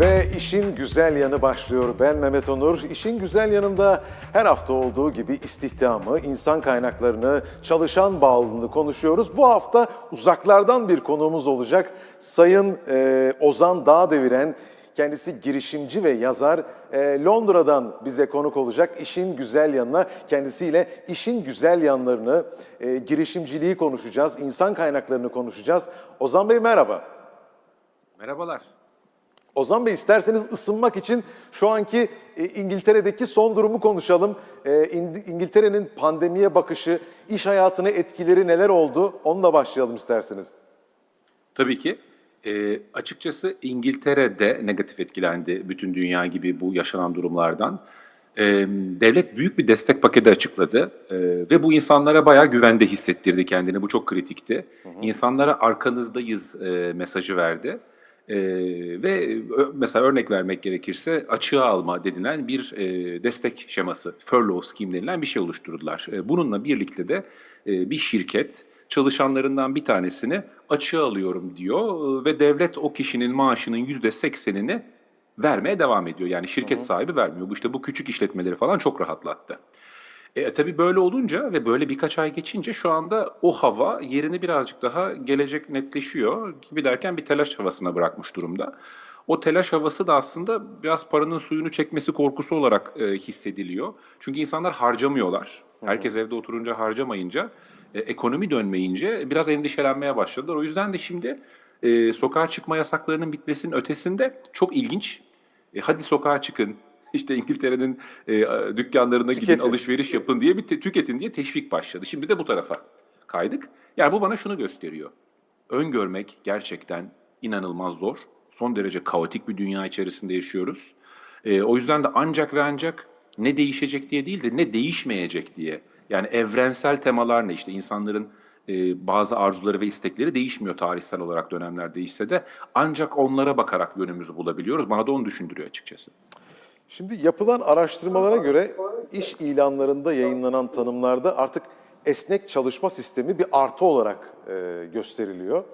Ve işin güzel yanı başlıyor. Ben Mehmet Onur. İşin güzel yanında her hafta olduğu gibi istihdamı, insan kaynaklarını, çalışan bağlılığını konuşuyoruz. Bu hafta uzaklardan bir konuğumuz olacak. Sayın e, Ozan Dağdeviren, kendisi girişimci ve yazar. E, Londra'dan bize konuk olacak. İşin güzel yanına kendisiyle işin güzel yanlarını, e, girişimciliği konuşacağız, insan kaynaklarını konuşacağız. Ozan Bey merhaba. Merhabalar. Ozan Bey isterseniz ısınmak için şu anki e, İngiltere'deki son durumu konuşalım. E, İng- İngiltere'nin pandemiye bakışı, iş hayatına etkileri neler oldu? Onunla başlayalım isterseniz. Tabii ki. Ee, açıkçası İngiltere'de negatif etkilendi bütün dünya gibi bu yaşanan durumlardan. Ee, devlet büyük bir destek paketi açıkladı Ee, ve bu insanlara bayağı güvende hissettirdi kendini. Bu çok kritikti. İnsanlara arkanızdayız e, mesajı verdi. Ee, ve mesela örnek vermek gerekirse açığa alma denilen bir e, destek şeması, furlough scheme denilen bir şey oluşturdular. E, bununla birlikte de e, bir şirket çalışanlarından bir tanesini açığa alıyorum diyor e, ve devlet o kişinin maaşının yüzde seksenini vermeye devam ediyor. Yani şirket sahibi vermiyor. Bu işte bu küçük işletmeleri falan çok rahatlattı. E, tabii böyle olunca ve böyle birkaç ay geçince şu anda o hava yerini birazcık daha gelecek netleşiyor gibi derken bir telaş havasına bırakmış durumda. O telaş havası da aslında biraz paranın suyunu çekmesi korkusu olarak e, hissediliyor. Çünkü insanlar harcamıyorlar. Herkes evde oturunca harcamayınca, e, ekonomi dönmeyince biraz endişelenmeye başladılar. O yüzden de şimdi e, sokağa çıkma yasaklarının bitmesinin ötesinde çok ilginç. E, hadi sokağa çıkın, işte İngiltere'nin e, dükkanlarına gidin, Tüketin. alışveriş yapın diye bir tüketin diye teşvik başladı. Şimdi de bu tarafa kaydık. Yani bu bana şunu gösteriyor. Öngörmek gerçekten inanılmaz zor. Son derece kaotik bir dünya içerisinde yaşıyoruz. E, o yüzden de ancak ve ancak ne değişecek diye değil de ne değişmeyecek diye. Yani evrensel temalar ne işte insanların e, bazı arzuları ve istekleri değişmiyor tarihsel olarak dönemler değişse de ancak onlara bakarak yönümüzü bulabiliyoruz. Bana da onu düşündürüyor açıkçası. Şimdi yapılan araştırmalara göre iş ilanlarında yayınlanan tanımlarda artık esnek çalışma sistemi bir artı olarak e, gösteriliyor.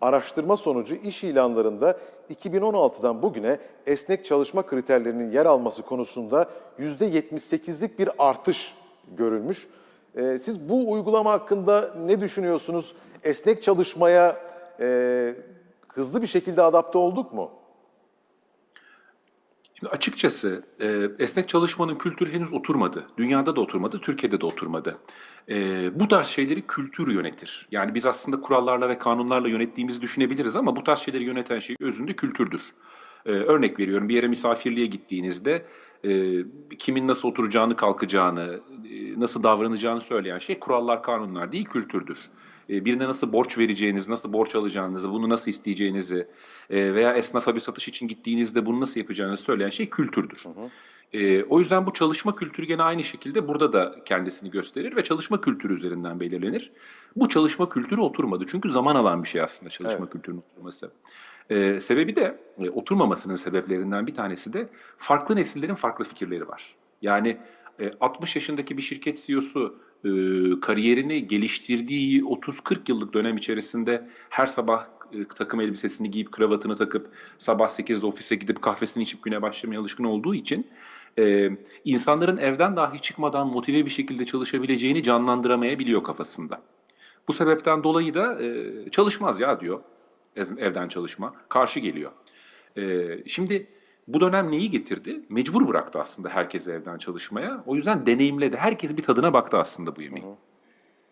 Araştırma sonucu iş ilanlarında 2016'dan bugüne esnek çalışma kriterlerinin yer alması konusunda %78'lik bir artış görülmüş. E, siz bu uygulama hakkında ne düşünüyorsunuz? Esnek çalışmaya e, hızlı bir şekilde adapte olduk mu? Şimdi açıkçası e, esnek çalışmanın kültürü henüz oturmadı. Dünyada da oturmadı, Türkiye'de de oturmadı. E, bu tarz şeyleri kültür yönetir. Yani biz aslında kurallarla ve kanunlarla yönettiğimizi düşünebiliriz ama bu tarz şeyleri yöneten şey özünde kültürdür. E, örnek veriyorum bir yere misafirliğe gittiğinizde e, kimin nasıl oturacağını, kalkacağını, e, nasıl davranacağını söyleyen şey kurallar, kanunlar değil, kültürdür. E, birine nasıl borç vereceğiniz, nasıl borç alacağınızı, bunu nasıl isteyeceğinizi e, veya esnafa bir satış için gittiğinizde bunu nasıl yapacağınızı söyleyen şey kültürdür. E, o yüzden bu çalışma kültürü gene aynı şekilde burada da kendisini gösterir ve çalışma kültürü üzerinden belirlenir. Bu çalışma kültürü oturmadı çünkü zaman alan bir şey aslında çalışma Evet. kültürünün oturması. E, sebebi de e, oturmamasının sebeplerinden bir tanesi de farklı nesillerin farklı fikirleri var. Yani e, 60 yaşındaki bir şirket CEO'su e, kariyerini geliştirdiği 30-40 yıllık dönem içerisinde her sabah takım elbisesini giyip kravatını takıp sabah 8'de ofise gidip kahvesini içip güne başlamaya alışkın olduğu için e, insanların evden dahi çıkmadan motive bir şekilde çalışabileceğini canlandıramayabiliyor kafasında. Bu sebepten dolayı da e, çalışmaz ya diyor evden çalışma. Karşı geliyor. E, şimdi bu dönem neyi getirdi? Mecbur bıraktı aslında herkesi evden çalışmaya. O yüzden deneyimledi. Herkes bir tadına baktı aslında bu yemeğin.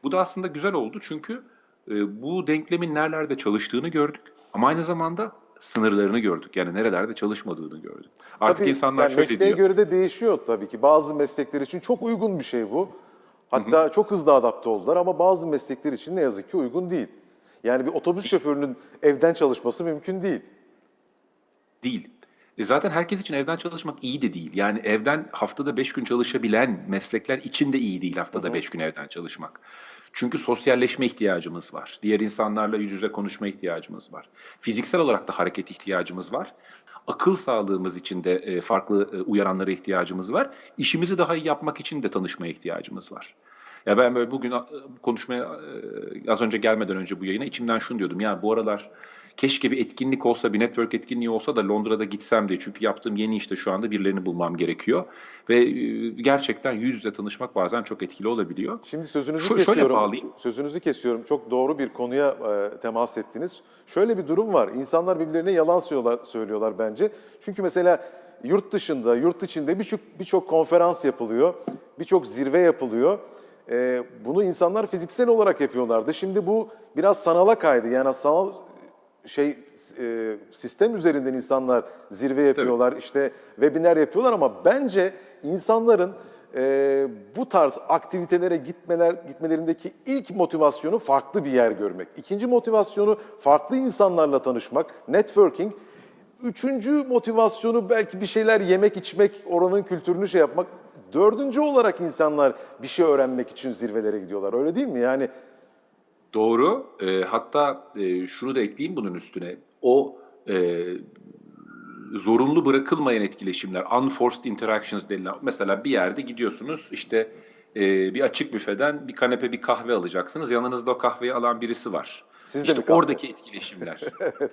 Bu da aslında güzel oldu çünkü e, bu denklemin nerelerde çalıştığını gördük. Ama aynı zamanda sınırlarını gördük. Yani nerelerde çalışmadığını gördük. Artık Tabii, insanlar yani şöyle mesleğe diyor. göre de değişiyor tabii ki. Bazı meslekler için çok uygun bir şey bu. Hatta çok hızlı adapte oldular ama bazı meslekler için ne yazık ki uygun değil. Yani bir otobüs şoförünün evden çalışması mümkün değil. Değil. E zaten herkes için evden çalışmak iyi de değil. Yani evden haftada 5 gün çalışabilen meslekler için de iyi değil haftada 5 gün evden çalışmak. Çünkü sosyalleşme ihtiyacımız var. Diğer insanlarla yüz yüze konuşma ihtiyacımız var. Fiziksel olarak da hareket ihtiyacımız var. Akıl sağlığımız için de e, farklı e, uyaranlara ihtiyacımız var. İşimizi daha iyi yapmak için de tanışmaya ihtiyacımız var. Ya ben böyle bugün konuşmaya e, az önce gelmeden önce bu yayına içimden şunu diyordum. Ya bu aralar keşke bir etkinlik olsa, bir network etkinliği olsa da Londra'da gitsem diye. Çünkü yaptığım yeni işte şu anda birilerini bulmam gerekiyor. Ve e, gerçekten yüz yüze tanışmak bazen çok etkili olabiliyor. Şimdi sözünüzü Şu- şöyle kesiyorum. bağlayayım. Sözünüzü kesiyorum. Çok doğru bir konuya e, temas ettiniz. Şöyle bir durum var. İnsanlar birbirlerine yalan söylüyorlar, söylüyorlar bence. Çünkü mesela yurt dışında, yurt içinde birçok birçok konferans yapılıyor, birçok zirve yapılıyor. E, bunu insanlar fiziksel olarak yapıyorlardı. Şimdi bu biraz sanala kaydı. Yani sanal şey e, sistem üzerinden insanlar zirve yapıyorlar, işte webinar yapıyorlar ama bence insanların e, bu tarz aktivitelere gitmeler gitmelerindeki ilk motivasyonu farklı bir yer görmek. İkinci motivasyonu farklı insanlarla tanışmak, networking. Üçüncü motivasyonu belki bir şeyler yemek, içmek, oranın kültürünü şey yapmak. Dördüncü olarak insanlar bir şey öğrenmek için zirvelere gidiyorlar. Öyle değil mi? Yani Doğru. E, hatta e, şunu da ekleyeyim bunun üstüne. O e, zorunlu bırakılmayan etkileşimler, unforced interactions denilen. Mesela bir yerde gidiyorsunuz işte e, bir açık büfeden bir kanepe bir kahve alacaksınız. Yanınızda o kahveyi alan birisi var. Siz de işte mi kahve? oradaki etkileşimler.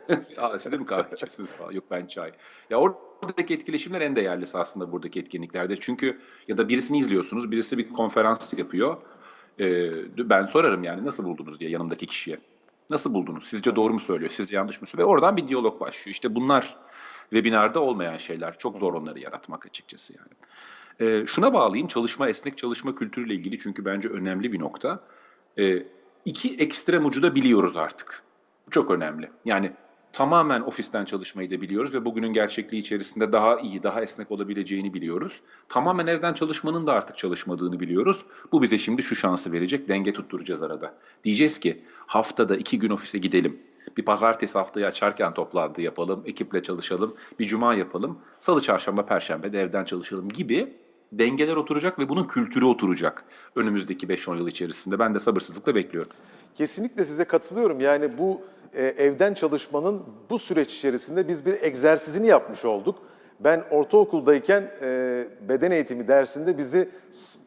Aa, siz de mi kahve içiyorsunuz falan? Yok ben çay. Ya oradaki etkileşimler en değerlisi aslında buradaki etkinliklerde. Çünkü ya da birisini izliyorsunuz, birisi bir konferans yapıyor. Ee, ben sorarım yani nasıl buldunuz diye yanımdaki kişiye. Nasıl buldunuz? Sizce doğru mu söylüyor? Sizce yanlış mı söylüyor? Ve oradan bir diyalog başlıyor. İşte bunlar webinarda olmayan şeyler. Çok zor onları yaratmak açıkçası yani. Ee, şuna bağlayayım. Çalışma, esnek çalışma kültürüyle ilgili çünkü bence önemli bir nokta. Ee, iki ekstrem ucu da biliyoruz artık. Çok önemli. Yani tamamen ofisten çalışmayı da biliyoruz ve bugünün gerçekliği içerisinde daha iyi, daha esnek olabileceğini biliyoruz. Tamamen evden çalışmanın da artık çalışmadığını biliyoruz. Bu bize şimdi şu şansı verecek, denge tutturacağız arada. Diyeceğiz ki haftada iki gün ofise gidelim. Bir pazartesi haftayı açarken toplantı yapalım, ekiple çalışalım, bir cuma yapalım, salı, çarşamba, perşembe de evden çalışalım gibi dengeler oturacak ve bunun kültürü oturacak önümüzdeki 5-10 yıl içerisinde. Ben de sabırsızlıkla bekliyorum. Kesinlikle size katılıyorum. Yani bu e, evden çalışmanın bu süreç içerisinde biz bir egzersizini yapmış olduk. Ben ortaokuldayken e, beden eğitimi dersinde bizi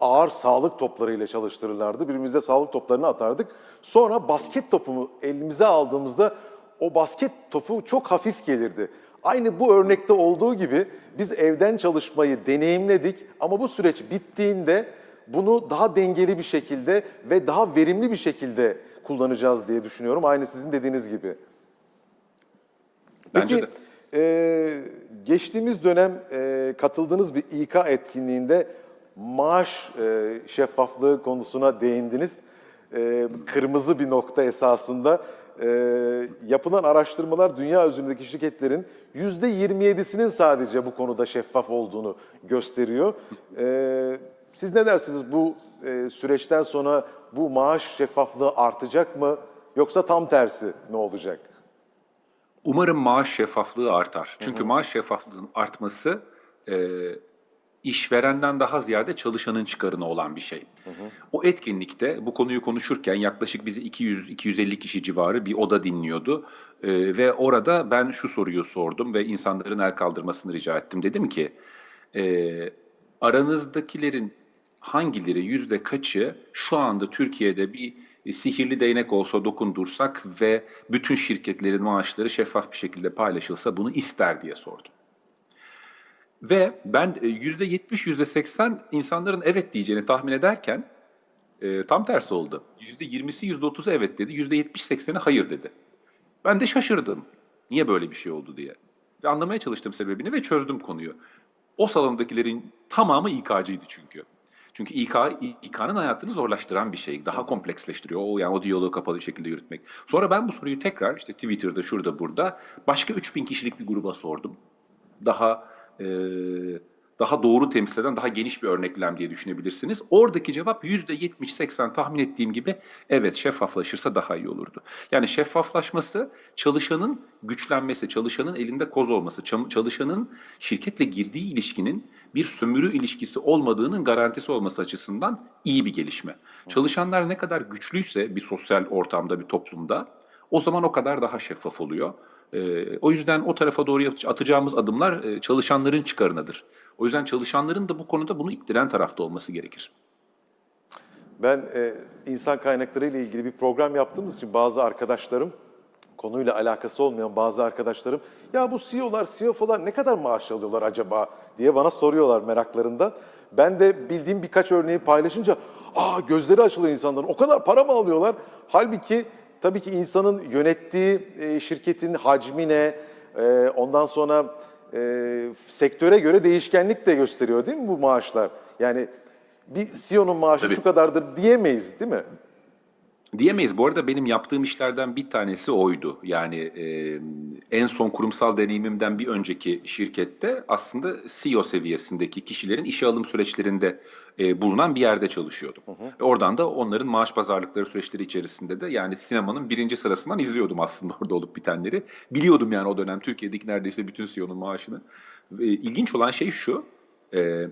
ağır sağlık toplarıyla çalıştırırlardı. Birbirimize sağlık toplarını atardık. Sonra basket topumu elimize aldığımızda o basket topu çok hafif gelirdi. Aynı bu örnekte olduğu gibi biz evden çalışmayı deneyimledik ama bu süreç bittiğinde bunu daha dengeli bir şekilde ve daha verimli bir şekilde kullanacağız diye düşünüyorum. Aynı sizin dediğiniz gibi. Bence Peki de. e, geçtiğimiz dönem e, katıldığınız bir İK etkinliğinde maaş e, şeffaflığı konusuna değindiniz. E, kırmızı bir nokta esasında. E, yapılan araştırmalar dünya üzerindeki şirketlerin %27'sinin sadece bu konuda şeffaf olduğunu gösteriyor. E, siz ne dersiniz bu e, süreçten sonra bu maaş şeffaflığı artacak mı yoksa tam tersi ne olacak? Umarım maaş şeffaflığı artar. Çünkü maaş şeffaflığının artması e, işverenden daha ziyade çalışanın çıkarına olan bir şey. O etkinlikte bu konuyu konuşurken yaklaşık bizi 200-250 kişi civarı bir oda dinliyordu. E, ve orada ben şu soruyu sordum ve insanların el kaldırmasını rica ettim. Dedim ki e, aranızdakilerin hangileri yüzde kaçı şu anda Türkiye'de bir sihirli değnek olsa dokundursak ve bütün şirketlerin maaşları şeffaf bir şekilde paylaşılsa bunu ister diye sordum. Ve ben e, yüzde yetmiş, yüzde seksen insanların evet diyeceğini tahmin ederken e, tam tersi oldu. Yüzde yirmisi, yüzde otuzu evet dedi, yüzde yetmiş sekseni hayır dedi. Ben de şaşırdım. Niye böyle bir şey oldu diye. Ve anlamaya çalıştım sebebini ve çözdüm konuyu. O salondakilerin tamamı İK'cıydı çünkü. Çünkü İK, İK'nın hayatını zorlaştıran bir şey. Daha kompleksleştiriyor. O yani o diyaloğu kapalı bir şekilde yürütmek. Sonra ben bu soruyu tekrar işte Twitter'da şurada burada başka 3000 kişilik bir gruba sordum. Daha e, daha doğru temsil eden daha geniş bir örneklem diye düşünebilirsiniz. Oradaki cevap %70-80 tahmin ettiğim gibi evet şeffaflaşırsa daha iyi olurdu. Yani şeffaflaşması çalışanın güçlenmesi, çalışanın elinde koz olması, çalışanın şirketle girdiği ilişkinin bir sömürü ilişkisi olmadığının garantisi olması açısından iyi bir gelişme. Çalışanlar ne kadar güçlüyse bir sosyal ortamda, bir toplumda o zaman o kadar daha şeffaf oluyor. Ee, o yüzden o tarafa doğru atacağımız adımlar e, çalışanların çıkarınadır. O yüzden çalışanların da bu konuda bunu ittiren tarafta olması gerekir. Ben e, insan kaynakları ile ilgili bir program yaptığımız için bazı arkadaşlarım konuyla alakası olmayan bazı arkadaşlarım ya bu CEO'lar, CFO'lar ne kadar maaş alıyorlar acaba diye bana soruyorlar meraklarından. Ben de bildiğim birkaç örneği paylaşınca aa gözleri açılıyor insanların o kadar para mı alıyorlar? Halbuki tabii ki insanın yönettiği e, şirketin hacmine e, ondan sonra e, sektöre göre değişkenlik de gösteriyor değil mi bu maaşlar? Yani bir CEO'nun maaşı Tabii. şu kadardır diyemeyiz değil mi? Diyemeyiz. Bu arada benim yaptığım işlerden bir tanesi oydu. Yani e, en son kurumsal deneyimimden bir önceki şirkette aslında CEO seviyesindeki kişilerin işe alım süreçlerinde e, bulunan bir yerde çalışıyordum. Ve oradan da onların maaş pazarlıkları süreçleri içerisinde de yani sinemanın birinci sırasından izliyordum aslında orada olup bitenleri. Biliyordum yani o dönem Türkiye'deki neredeyse bütün CEO'nun maaşını. Ve ilginç olan şey şu, e,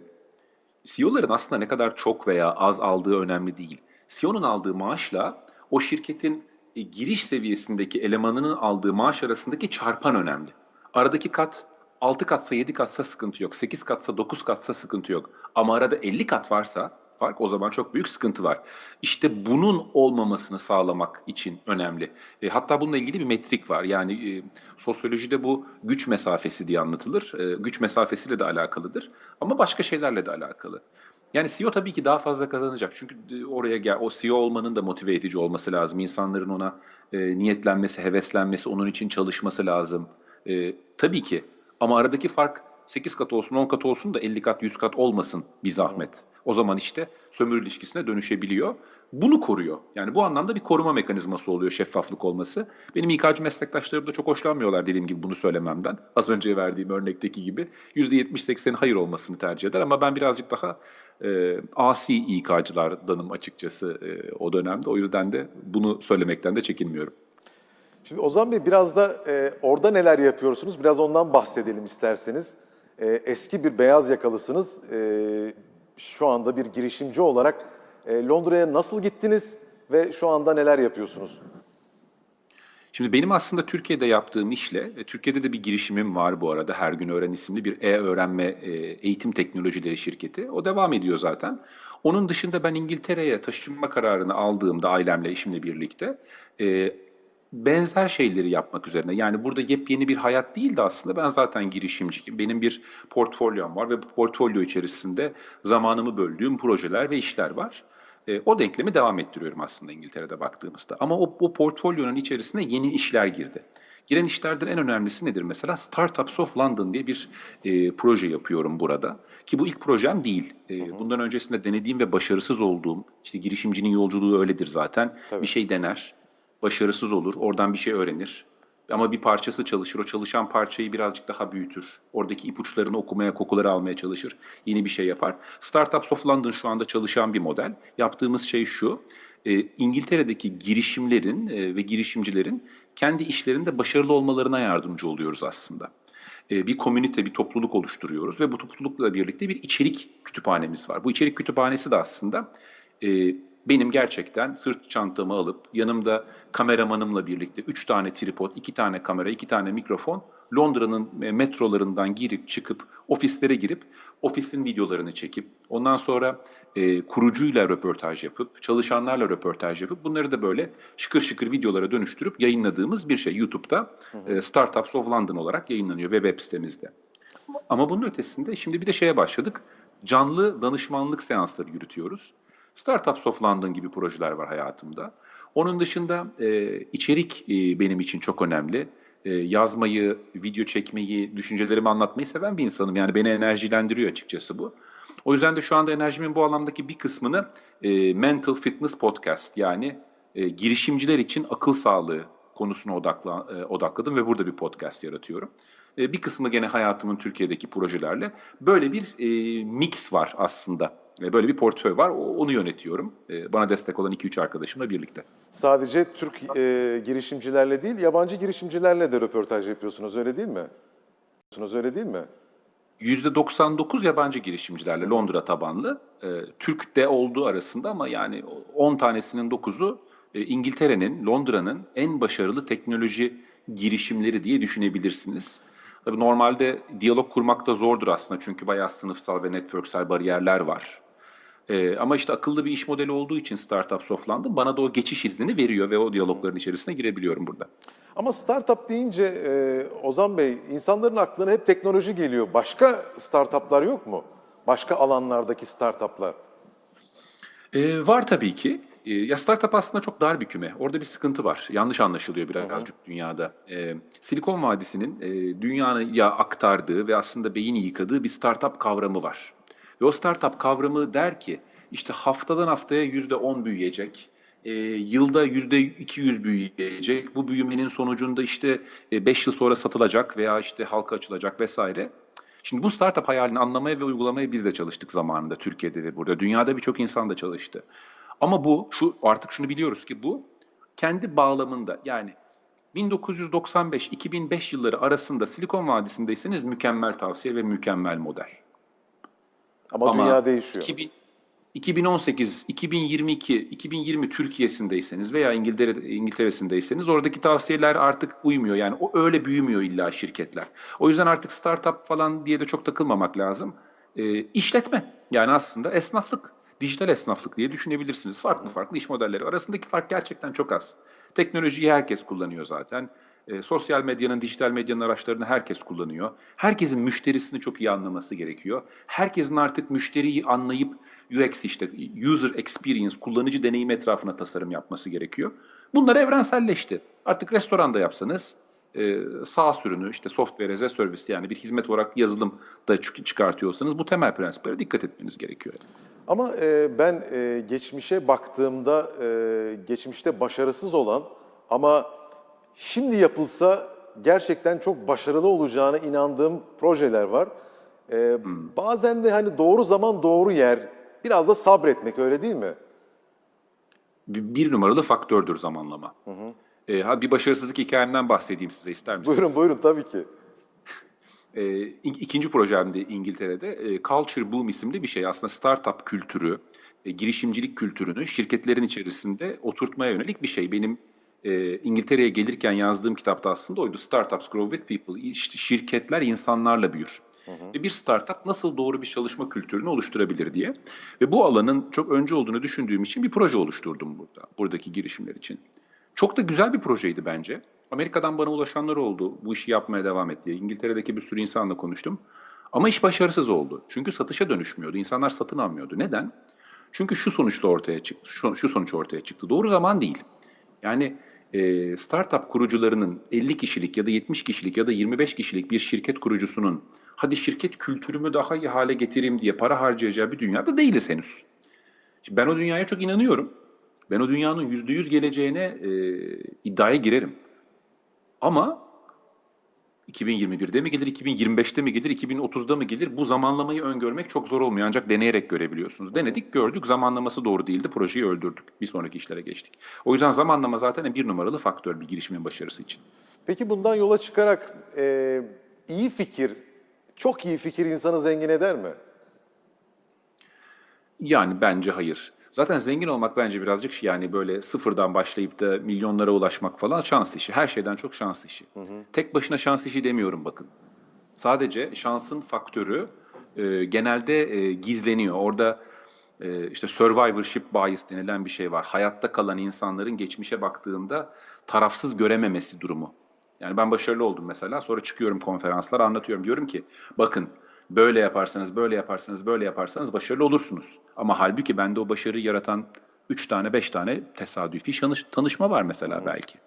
CEO'ların aslında ne kadar çok veya az aldığı önemli değil. CEO'nun aldığı maaşla o şirketin e, giriş seviyesindeki elemanının aldığı maaş arasındaki çarpan önemli. Aradaki kat 6 katsa 7 katsa sıkıntı yok. 8 katsa 9 katsa sıkıntı yok. Ama arada 50 kat varsa fark o zaman çok büyük sıkıntı var. İşte bunun olmamasını sağlamak için önemli. E, hatta bununla ilgili bir metrik var. Yani e, sosyolojide bu güç mesafesi diye anlatılır. E, güç mesafesiyle de alakalıdır. Ama başka şeylerle de alakalı. Yani CEO tabii ki daha fazla kazanacak. Çünkü e, oraya gel, o CEO olmanın da motive edici olması lazım. İnsanların ona e, niyetlenmesi, heveslenmesi, onun için çalışması lazım. E, tabii ki. Ama aradaki fark 8 kat olsun, 10 kat olsun da 50 kat, 100 kat olmasın bir zahmet. O zaman işte sömürü ilişkisine dönüşebiliyor. Bunu koruyor. Yani bu anlamda bir koruma mekanizması oluyor şeffaflık olması. Benim İK'cı meslektaşlarım da çok hoşlanmıyorlar dediğim gibi bunu söylememden. Az önce verdiğim örnekteki gibi %70-80'in hayır olmasını tercih eder ama ben birazcık daha e, asi İK'cılardanım açıkçası e, o dönemde. O yüzden de bunu söylemekten de çekinmiyorum. Şimdi Ozan Bey biraz da e, orada neler yapıyorsunuz? Biraz ondan bahsedelim isterseniz. E, eski bir beyaz yakalısınız. E, şu anda bir girişimci olarak e, Londra'ya nasıl gittiniz ve şu anda neler yapıyorsunuz? Şimdi benim aslında Türkiye'de yaptığım işle, e, Türkiye'de de bir girişimim var bu arada. Her gün öğren isimli bir e-öğrenme e, eğitim teknolojileri şirketi. O devam ediyor zaten. Onun dışında ben İngiltere'ye taşınma kararını aldığımda ailemle, eşimle birlikte e, benzer şeyleri yapmak üzerine. Yani burada yepyeni bir hayat değil de aslında ben zaten girişimciyim. Benim bir portfolyom var ve bu portfolyo içerisinde zamanımı böldüğüm projeler ve işler var. E, o denklemi devam ettiriyorum aslında İngiltere'de baktığımızda. Ama o, o portfolyonun içerisine yeni işler girdi. Giren işlerden en önemlisi nedir? Mesela Startups of London diye bir e, proje yapıyorum burada. Ki bu ilk projem değil. E, bundan öncesinde denediğim ve başarısız olduğum, işte girişimcinin yolculuğu öyledir zaten. Tabii. Bir şey dener, başarısız olur, oradan bir şey öğrenir. Ama bir parçası çalışır, o çalışan parçayı birazcık daha büyütür. Oradaki ipuçlarını okumaya, kokuları almaya çalışır, yeni bir şey yapar. Startups of London şu anda çalışan bir model. Yaptığımız şey şu, e, İngiltere'deki girişimlerin e, ve girişimcilerin kendi işlerinde başarılı olmalarına yardımcı oluyoruz aslında. E, bir komünite, bir topluluk oluşturuyoruz ve bu toplulukla birlikte bir içerik kütüphanemiz var. Bu içerik kütüphanesi de aslında benim gerçekten sırt çantamı alıp yanımda kameramanımla birlikte 3 tane tripod, 2 tane kamera, 2 tane mikrofon Londra'nın e, metrolarından girip çıkıp ofislere girip ofisin videolarını çekip ondan sonra e, kurucuyla röportaj yapıp çalışanlarla röportaj yapıp bunları da böyle şıkır şıkır videolara dönüştürüp yayınladığımız bir şey. YouTube'da e, Startups of London olarak yayınlanıyor ve web sitemizde. Ama bunun ötesinde şimdi bir de şeye başladık. Canlı danışmanlık seansları yürütüyoruz. Startups of London gibi projeler var hayatımda. Onun dışında e, içerik e, benim için çok önemli. E, yazmayı, video çekmeyi, düşüncelerimi anlatmayı seven bir insanım. Yani beni enerjilendiriyor açıkçası bu. O yüzden de şu anda enerjimin bu alandaki bir kısmını e, Mental Fitness Podcast yani e, girişimciler için akıl sağlığı konusuna odakla, e, odakladım ve burada bir podcast yaratıyorum. E, bir kısmı gene hayatımın Türkiye'deki projelerle. Böyle bir e, mix var aslında. Böyle bir portföy var. Onu yönetiyorum. E, bana destek olan 2-3 arkadaşımla birlikte. Sadece Türk e, girişimcilerle değil, yabancı girişimcilerle de röportaj yapıyorsunuz öyle değil mi? Yapıyorsunuz, Öyle değil mi? %99 yabancı girişimcilerle Londra tabanlı. E, Türk de olduğu arasında ama yani 10 tanesinin 9'u e, İngiltere'nin, Londra'nın en başarılı teknoloji girişimleri diye düşünebilirsiniz. Tabii normalde diyalog kurmak da zordur aslında çünkü bayağı sınıfsal ve networksel bariyerler var. Ee, ama işte akıllı bir iş modeli olduğu için Startup Softland'ın bana da o geçiş iznini veriyor ve o diyalogların içerisine girebiliyorum burada. Ama startup deyince e, Ozan Bey, insanların aklına hep teknoloji geliyor. Başka startuplar yok mu? Başka alanlardaki startuplar. Ee, var tabii ki. Ee, ya startup aslında çok dar bir küme. Orada bir sıkıntı var. Yanlış anlaşılıyor birazcık dünyada. Ee, Silikon Vadisi'nin e, dünyaya aktardığı ve aslında beyni yıkadığı bir startup kavramı var. Ve o startup kavramı der ki işte haftadan haftaya yüzde on büyüyecek. E, yılda yüzde 200 büyüyecek. Bu büyümenin sonucunda işte 5 yıl sonra satılacak veya işte halka açılacak vesaire. Şimdi bu startup hayalini anlamaya ve uygulamaya biz de çalıştık zamanında Türkiye'de ve burada. Dünyada birçok insan da çalıştı. Ama bu şu artık şunu biliyoruz ki bu kendi bağlamında yani 1995-2005 yılları arasında Silikon Vadisi'ndeyseniz mükemmel tavsiye ve mükemmel model. Ama, dünya değişiyor. 2000, 2018, 2022, 2020 Türkiye'sindeyseniz veya İngiltere, İngiltere'sindeyseniz oradaki tavsiyeler artık uymuyor. Yani o öyle büyümüyor illa şirketler. O yüzden artık startup falan diye de çok takılmamak lazım. E, işletme yani aslında esnaflık, dijital esnaflık diye düşünebilirsiniz. Farklı farklı iş modelleri. Arasındaki fark gerçekten çok az. Teknolojiyi herkes kullanıyor zaten. E, sosyal medyanın, dijital medyanın araçlarını herkes kullanıyor. Herkesin müşterisini çok iyi anlaması gerekiyor. Herkesin artık müşteriyi anlayıp UX işte user experience, kullanıcı deneyim etrafına tasarım yapması gerekiyor. Bunlar evrenselleşti. Artık restoranda yapsanız e, sağ sürünü işte software as a service yani bir hizmet olarak yazılım da çıkartıyorsanız bu temel prensiplere dikkat etmeniz gerekiyor. Ama e, ben e, geçmişe baktığımda e, geçmişte başarısız olan ama şimdi yapılsa gerçekten çok başarılı olacağına inandığım projeler var. E, Bazen de hani doğru zaman doğru yer, biraz da sabretmek öyle değil mi? Bir, bir numaralı faktördür zamanlama. Hı hı. E, ha bir başarısızlık hikayemden bahsedeyim size ister misiniz? Buyurun buyurun tabii ki. E, ikinci projemde İngiltere'de e, Culture Boom isimli bir şey. Aslında startup kültürü, e, girişimcilik kültürünü şirketlerin içerisinde oturtmaya yönelik bir şey. Benim e, İngiltere'ye gelirken yazdığım kitapta aslında oydu. Startups Grow with People. İşte şirketler insanlarla büyür. Hı hı. Ve bir startup nasıl doğru bir çalışma kültürünü oluşturabilir diye. Ve bu alanın çok önce olduğunu düşündüğüm için bir proje oluşturdum burada. Buradaki girişimler için. Çok da güzel bir projeydi bence. Amerika'dan bana ulaşanlar oldu. Bu işi yapmaya devam et diye. İngiltere'deki bir sürü insanla konuştum. Ama iş başarısız oldu. Çünkü satışa dönüşmüyordu. İnsanlar satın almıyordu. Neden? Çünkü şu sonuçta ortaya çıktı. Şu, şu sonuç ortaya çıktı. Doğru zaman değil. Yani e, startup kurucularının 50 kişilik ya da 70 kişilik ya da 25 kişilik bir şirket kurucusunun hadi şirket kültürümü daha iyi hale getireyim diye para harcayacağı bir dünyada değiliz henüz. Şimdi ben o dünyaya çok inanıyorum. Ben o dünyanın %100 geleceğine e, iddiaya girerim. Ama 2021'de mi gelir, 2025'te mi gelir, 2030'da mı gelir? Bu zamanlamayı öngörmek çok zor olmuyor ancak deneyerek görebiliyorsunuz. Denedik, gördük, zamanlaması doğru değildi, projeyi öldürdük. Bir sonraki işlere geçtik. O yüzden zamanlama zaten bir numaralı faktör bir girişimin başarısı için. Peki bundan yola çıkarak e, iyi fikir, çok iyi fikir insanı zengin eder mi? Yani bence hayır. Zaten zengin olmak bence birazcık yani böyle sıfırdan başlayıp da milyonlara ulaşmak falan şans işi. Her şeyden çok şans işi. Hı hı. Tek başına şans işi demiyorum bakın. Sadece şansın faktörü e, genelde e, gizleniyor. Orada e, işte survivorship bias denilen bir şey var. Hayatta kalan insanların geçmişe baktığında tarafsız görememesi durumu. Yani ben başarılı oldum mesela. Sonra çıkıyorum konferanslar anlatıyorum. Diyorum ki bakın böyle yaparsanız, böyle yaparsanız, böyle yaparsanız başarılı olursunuz. Ama halbuki bende o başarıyı yaratan 3 tane, 5 tane tesadüfi tanışma var mesela belki.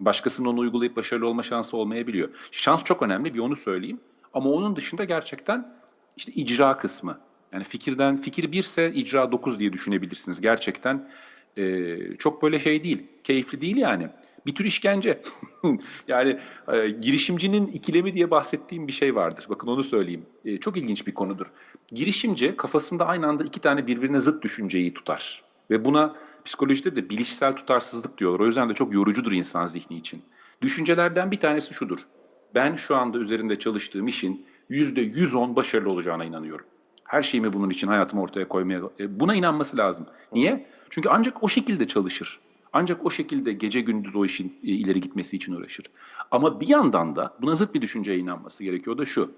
Başkasının onu uygulayıp başarılı olma şansı olmayabiliyor. Şans çok önemli, bir onu söyleyeyim. Ama onun dışında gerçekten işte icra kısmı. Yani fikirden, fikir birse icra 9 diye düşünebilirsiniz. Gerçekten e, çok böyle şey değil, keyifli değil yani bir tür işkence. yani e, girişimcinin ikilemi diye bahsettiğim bir şey vardır. Bakın onu söyleyeyim. E, çok ilginç bir konudur. Girişimci kafasında aynı anda iki tane birbirine zıt düşünceyi tutar. Ve buna psikolojide de bilişsel tutarsızlık diyorlar. O yüzden de çok yorucudur insan zihni için. Düşüncelerden bir tanesi şudur. Ben şu anda üzerinde çalıştığım işin %110 başarılı olacağına inanıyorum. Her şeyimi bunun için hayatımı ortaya koymaya... E, buna inanması lazım. Niye? Çünkü ancak o şekilde çalışır. Ancak o şekilde gece gündüz o işin e, ileri gitmesi için uğraşır. Ama bir yandan da buna zıt bir düşünceye inanması gerekiyor da şu.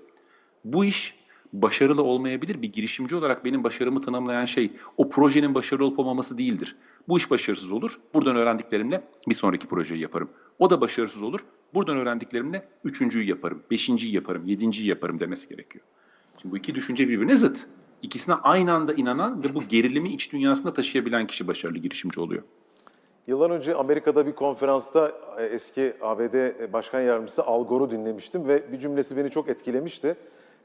Bu iş başarılı olmayabilir. Bir girişimci olarak benim başarımı tanımlayan şey o projenin başarılı olup olmaması değildir. Bu iş başarısız olur. Buradan öğrendiklerimle bir sonraki projeyi yaparım. O da başarısız olur. Buradan öğrendiklerimle üçüncüyü yaparım, beşinciyi yaparım, yedinciyi yaparım demesi gerekiyor. Şimdi bu iki düşünce birbirine zıt. İkisine aynı anda inanan ve bu gerilimi iç dünyasında taşıyabilen kişi başarılı girişimci oluyor. Yıllar önce Amerika'da bir konferansta e, eski ABD Başkan Yardımcısı Al Gore'u dinlemiştim ve bir cümlesi beni çok etkilemişti.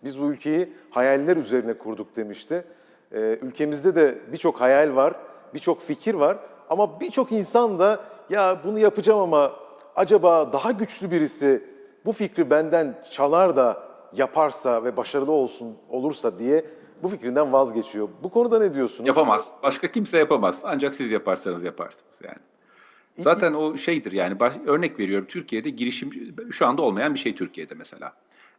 Biz bu ülkeyi hayaller üzerine kurduk demişti. Ee, Ülkemizde de birçok hayal var, birçok fikir var ama birçok insan da ya bunu yapacağım ama acaba daha güçlü birisi bu fikri benden çalar da yaparsa ve başarılı olsun olursa diye bu fikrinden vazgeçiyor. Bu konuda ne diyorsunuz? Yapamaz. Başka kimse yapamaz. Ancak siz yaparsanız yaparsınız yani. Zaten o şeydir yani baş- örnek veriyorum Türkiye'de girişim şu anda olmayan bir şey Türkiye'de mesela.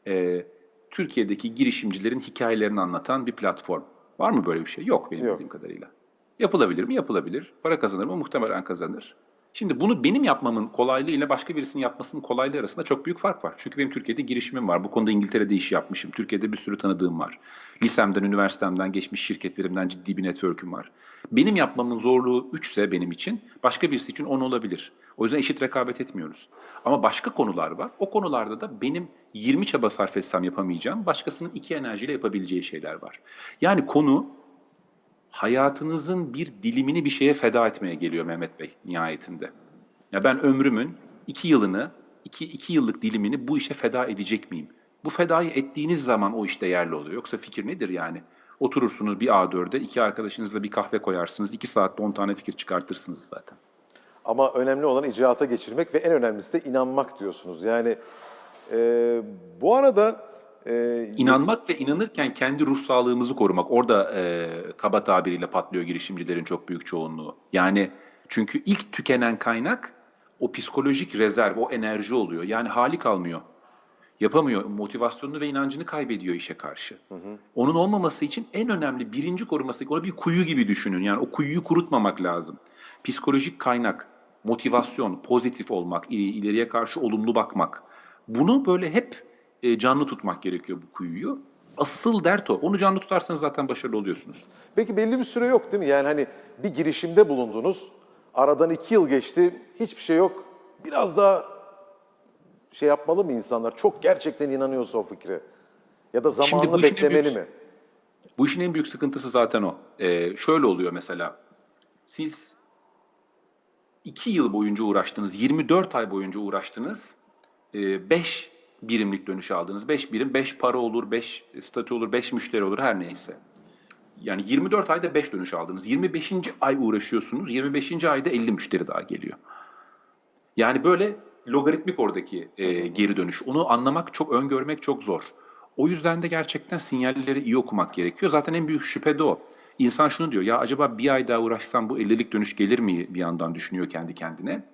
Ee, Türkiye'deki girişimcilerin hikayelerini anlatan bir platform. Var mı böyle bir şey? Yok benim Yok. bildiğim kadarıyla. Yapılabilir mi? Yapılabilir. Para kazanır mı? Muhtemelen kazanır. Şimdi bunu benim yapmamın kolaylığı ile başka birisinin yapmasının kolaylığı arasında çok büyük fark var. Çünkü benim Türkiye'de girişimim var. Bu konuda İngiltere'de iş yapmışım. Türkiye'de bir sürü tanıdığım var. Lisemden, üniversitemden, geçmiş şirketlerimden ciddi bir network'üm var. Benim yapmamın zorluğu 3 ise benim için, başka birisi için 10 olabilir. O yüzden eşit rekabet etmiyoruz. Ama başka konular var. O konularda da benim 20 çaba sarf etsem yapamayacağım, başkasının 2 enerjiyle yapabileceği şeyler var. Yani konu hayatınızın bir dilimini bir şeye feda etmeye geliyor Mehmet Bey nihayetinde. Ya ben ömrümün iki yılını, iki, iki yıllık dilimini bu işe feda edecek miyim? Bu fedayı ettiğiniz zaman o iş değerli oluyor. Yoksa fikir nedir yani? Oturursunuz bir A4'e, iki arkadaşınızla bir kahve koyarsınız, iki saatte 10 tane fikir çıkartırsınız zaten. Ama önemli olan icraata geçirmek ve en önemlisi de inanmak diyorsunuz. Yani e, bu arada e, İnanmak ve inanırken kendi ruh sağlığımızı korumak. Orada e, kaba tabiriyle patlıyor girişimcilerin çok büyük çoğunluğu. Yani çünkü ilk tükenen kaynak o psikolojik rezerv, o enerji oluyor. Yani hali kalmıyor. Yapamıyor. Motivasyonunu ve inancını kaybediyor işe karşı. Onun olmaması için en önemli birinci koruması, onu bir kuyu gibi düşünün. Yani o kuyuyu kurutmamak lazım. Psikolojik kaynak, motivasyon, pozitif olmak, il- ileriye karşı olumlu bakmak. Bunu böyle hep e, canlı tutmak gerekiyor bu kuyuyu. Asıl dert o. Onu canlı tutarsanız zaten başarılı oluyorsunuz. peki belli bir süre yok değil mi? Yani hani bir girişimde bulundunuz, aradan iki yıl geçti, hiçbir şey yok. Biraz daha şey yapmalı mı insanlar? Çok gerçekten inanıyorsa o fikre. Ya da zamanını beklemeli büyük- mi? Bu işin en büyük sıkıntısı zaten o. Ee, şöyle oluyor mesela. Siz 2 yıl boyunca uğraştınız, 24 ay boyunca uğraştınız. 5 birimlik dönüş aldınız. 5 birim, 5 para olur, 5 statü olur, 5 müşteri olur her neyse. Yani 24 ayda 5 dönüş aldınız. 25. ay uğraşıyorsunuz. 25. ayda 50 müşteri daha geliyor. Yani böyle logaritmik oradaki e, geri dönüş. Onu anlamak çok, öngörmek çok zor. O yüzden de gerçekten sinyalleri iyi okumak gerekiyor. Zaten en büyük şüphe de o. İnsan şunu diyor, ya acaba bir ay daha uğraşsam bu 50'lik dönüş gelir mi bir yandan düşünüyor kendi kendine.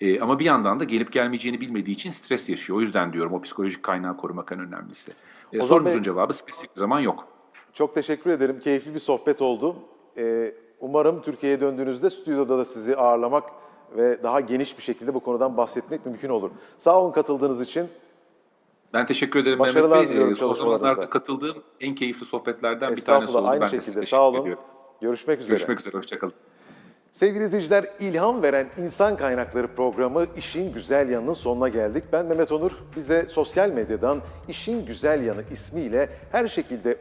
E, ama bir yandan da gelip gelmeyeceğini bilmediği için stres yaşıyor. O yüzden diyorum o psikolojik kaynağı korumak en önemlisi. E, sorunuzun Bey- cevabı spesifik bir zaman yok. Çok teşekkür ederim. Keyifli bir sohbet oldu. Ee, umarım Türkiye'ye döndüğünüzde stüdyoda da sizi ağırlamak ve daha geniş bir şekilde bu konudan bahsetmek mümkün olur. Sağ olun katıldığınız için. Ben teşekkür ederim Başarılar Mehmet Bey. diliyorum E, çalışmalarınızda. katıldığım en keyifli sohbetlerden bir tanesi oldu. Aynı ben şekilde. Sağ olun. ediyorum. Görüşmek üzere. Görüşmek üzere, hoşçakalın. Sevgili izleyiciler, ilham veren insan kaynakları programı İşin Güzel Yanı'nın sonuna geldik. Ben Mehmet Onur. Bize sosyal medyadan İşin Güzel Yanı ismiyle her şekilde